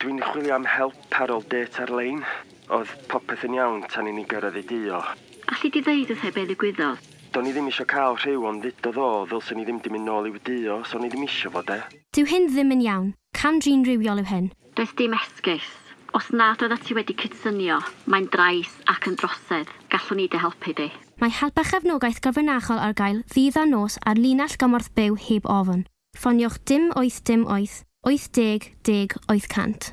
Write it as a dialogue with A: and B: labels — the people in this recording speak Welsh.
A: Dwi'n chwilio am help ar ôl det ar-lein. Oedd popeth yn iawn tan i ni gyrraedd i dio.
B: Alli di ddeud wrth be ddigwyddodd?
A: Do'n i ddim eisiau cael rhyw ond ddudodd o, ddylswn i ddim di mynd nôl i'w dio, so o'n i ddim eisiau fod e.
C: Dyw hyn ddim yn iawn. Cam drin rhywiol yw hyn.
B: Does dim esgus. Os nad oedd ti wedi cydsynio, mae'n drais ac yn drosedd. Gallwn ni dy helpu di.
C: Mae helpa chefnogaeth gyfrinachol ar gael ddydd a nos ar linell gymorth byw heb ofyn. Ffoniwch dim oeth dim oeth wyth deg deg wyth cant.